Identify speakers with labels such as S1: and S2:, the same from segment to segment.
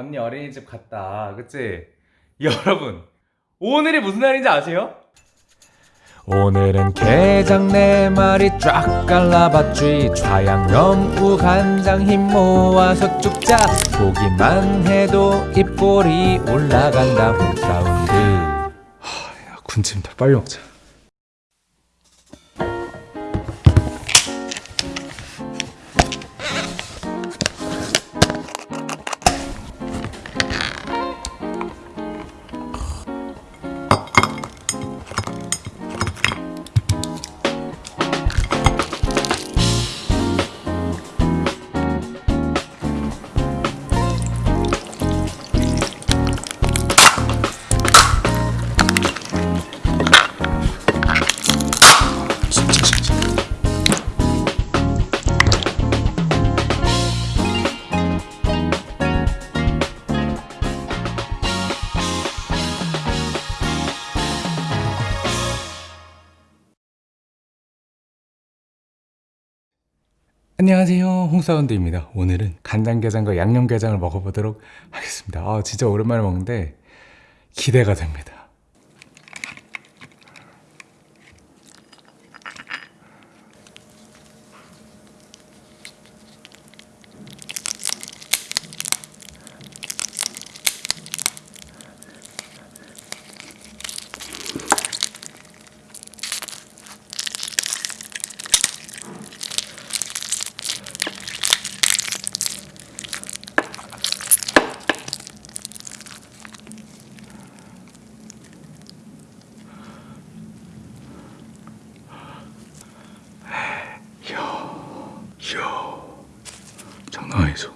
S1: 언니 어린이집 갔다. 그치? 여러분, 오늘이 무슨 날인지 아세요? 오늘은 게장 네 마리 쫙 갈라봤지 좌양념 우간장 힘 모아서 쭉자 보기만 해도 입꼬리 올라간다 홈사운드
S2: 야, 군침다. 빨리 먹자. 안녕하세요. 홍사운드입니다. 오늘은 간장게장과 양념게장을 먹어보도록 하겠습니다. 아 진짜 오랜만에 먹는데 기대가 됩니다 이야 장난 아니죠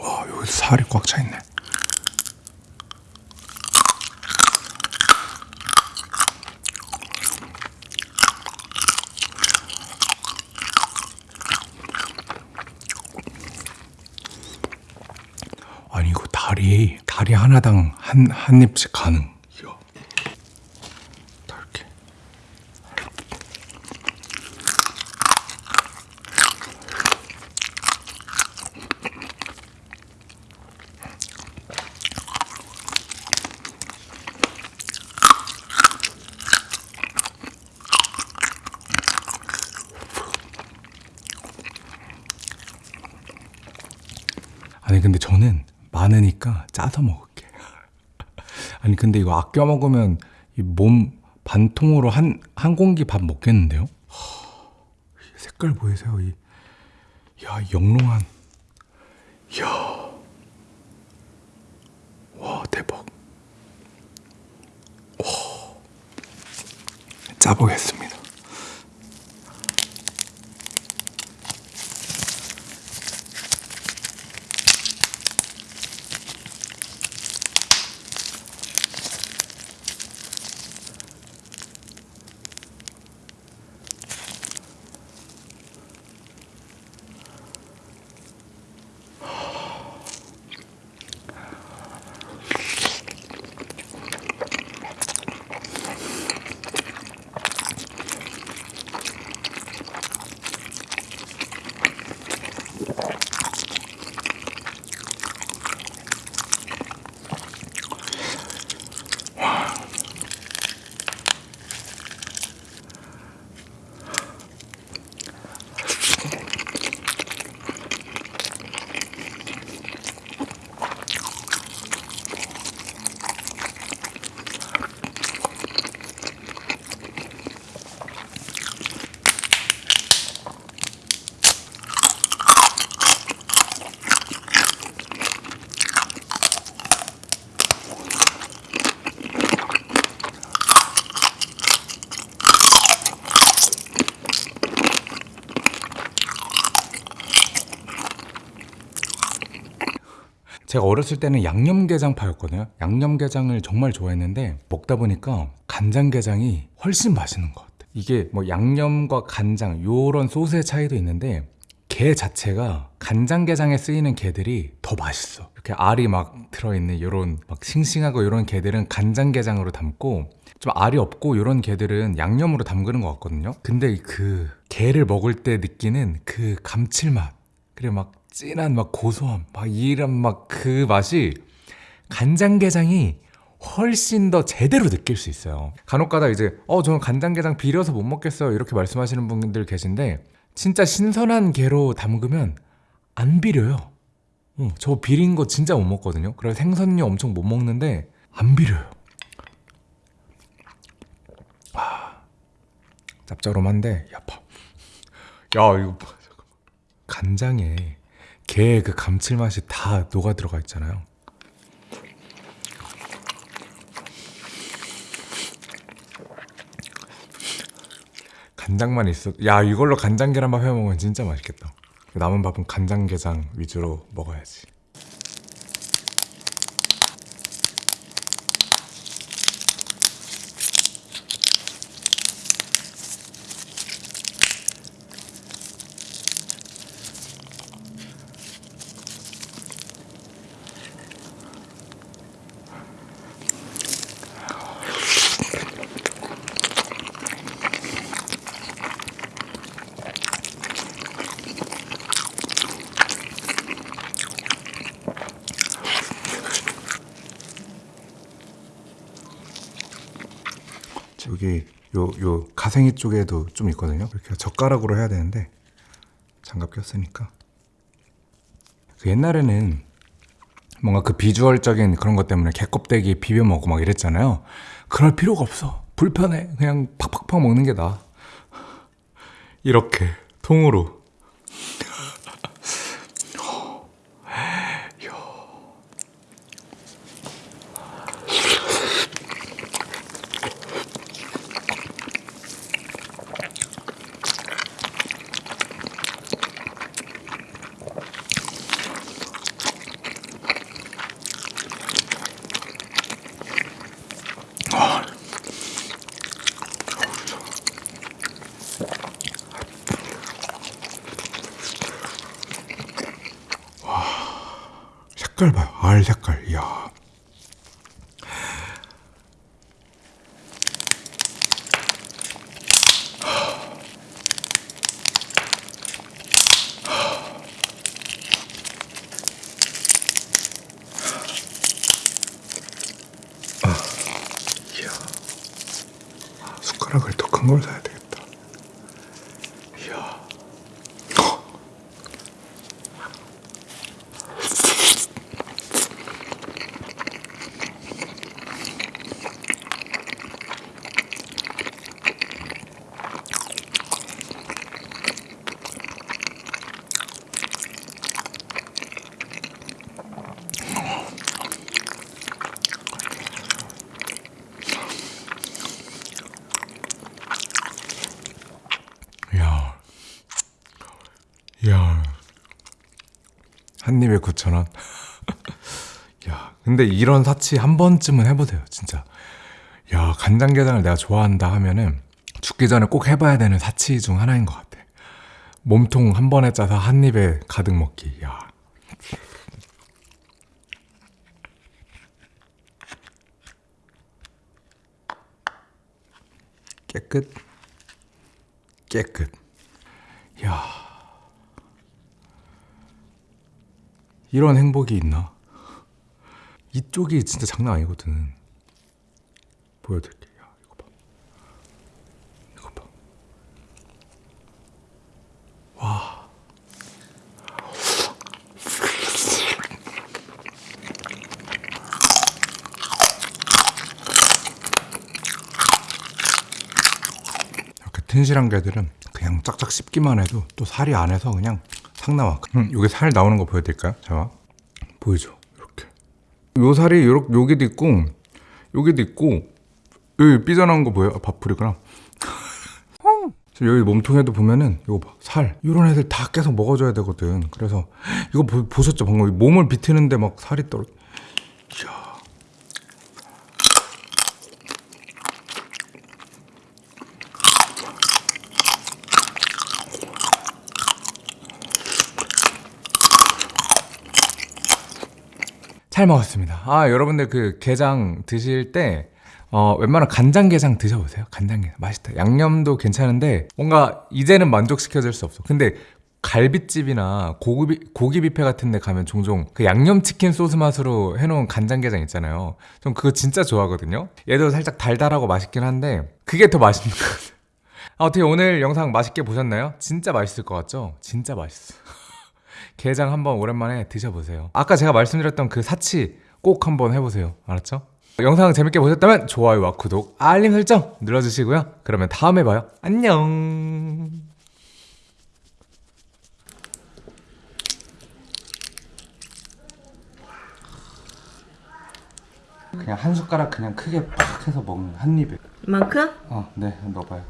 S2: 와 여기 살이 꽉 차 있네. 아니 이거 다리 다리 하나당 한 한 입씩 가능 아니 근데 저는 많으니까 짜서 먹을게. 아니 근데 이거 아껴 먹으면 이몸 반통으로 한 한 공기 밥 먹겠는데요? 이 색깔 보이세요? 이 야, 이 영롱한 야. 와, 대박. 와. 짜보겠습니다. 제가 어렸을 때는 양념게장파였거든요. 양념게장을 정말 좋아했는데 먹다 보니까 간장게장이 훨씬 맛있는 것 같아요. 이게 뭐 양념과 간장 요런 소스의 차이도 있는데 게 자체가 간장게장에 쓰이는 게들이 더 맛있어. 이렇게 알이 막 들어있는 요런 막 싱싱하고 요런 게들은 간장게장으로 담고 좀 알이 없고 요런 게들은 양념으로 담그는 것 같거든요. 근데 그 게를 먹을 때 느끼는 그 감칠맛 그리고 막 진한 막 고소함 막 이런 막 그 맛이 간장게장이 훨씬 더 제대로 느낄 수 있어요. 간혹가다 이제 어 저는 간장게장 비려서 못 먹겠어요 이렇게 말씀하시는 분들 계신데 진짜 신선한 게로 담그면 안 비려요. 어, 저 비린 거 진짜 못 먹거든요. 그래서 생선류 엄청 못 먹는데 안 비려요. 아, 짭조름한데 야파. 야 이거. 간장에 게의 그 감칠맛이 다 녹아 들어가 있잖아요. 간장만 있어. 야 이걸로 간장 계란밥 해 먹으면 진짜 맛있겠다. 남은 밥은 간장 게장 위주로 먹어야지. 저기 요 요 가생이 쪽에도 좀 있거든요. 이렇게 젓가락으로 해야 되는데 장갑 꼈으니까. 그 옛날에는 뭔가 그 비주얼적인 그런 것 때문에 개껍데기 비벼 먹고 막 이랬잖아요. 그럴 필요가 없어. 불편해. 그냥 팍팍팍 먹는 게 나아. 이렇게 통으로. 봐요. 알 색깔. 이야. 아, 이야. 아, 숟가락을 더 큰 걸 사야 되겠다. 이야. 야, 야, 한 입에 9천 원. 야, 근데 이런 사치 한 번쯤은 해보세요, 진짜. 야, 간장게장을 내가 좋아한다 하면은 죽기 전에 꼭 해봐야 되는 사치 중 하나인 것 같아. 몸통 한 번에 짜서 한 입에 가득 먹기. 야. 깨끗. 깨끗. 야. 이런 행복이 있나? 이쪽이 진짜 장난 아니거든. 보여드릴게. 야, 이거 봐. 이거 봐. 와. 이렇게 튼실한 게들은 그냥 짝짝 씹기만 해도 또 살이 안에서 그냥 상 나와. 음, 여기 살 나오는 거 보여드릴까요? 자, 보이죠? 이렇게. 요 살이 요렇게 여기도 있고 여기도 있고 여기 삐져나온 거 보여요? 아, 밥풀이구나. 여기 몸통에도 보면은 이거 봐, 살 이런 애들 다 계속 먹어줘야 되거든. 그래서 이거 보, 보셨죠 방금 몸을 비트는데 막 살이 떨어. 잘 먹었습니다. 아 여러분들 그 게장 드실 때 어, 웬만한 간장게장 드셔보세요. 간장게장 맛있다. 양념도 괜찮은데 뭔가 이제는 만족시켜줄 수 없어. 근데 갈비집이나 고기 고기 뷔페 같은 데 가면 종종 그 양념치킨 소스 맛으로 해놓은 간장게장 있잖아요. 전 그거 진짜 좋아하거든요. 얘도 살짝 달달하고 맛있긴 한데 그게 더 맛있는 것 같아요. 아, 어떻게 오늘 영상 맛있게 보셨나요? 진짜 맛있을 것 같죠? 진짜 맛있어. 게장 한번 오랜만에 드셔보세요. 아까 제가 말씀드렸던 그 사치 꼭 한번 해보세요. 알았죠? 영상 재밌게 보셨다면 좋아요와 구독, 알림 설정 눌러주시고요. 그러면 다음에 봐요. 안녕. 그냥 한 숟가락 그냥 크게 팍 해서 먹는 한 입에.
S3: 이만큼?
S2: 어, 네, 넣어봐요.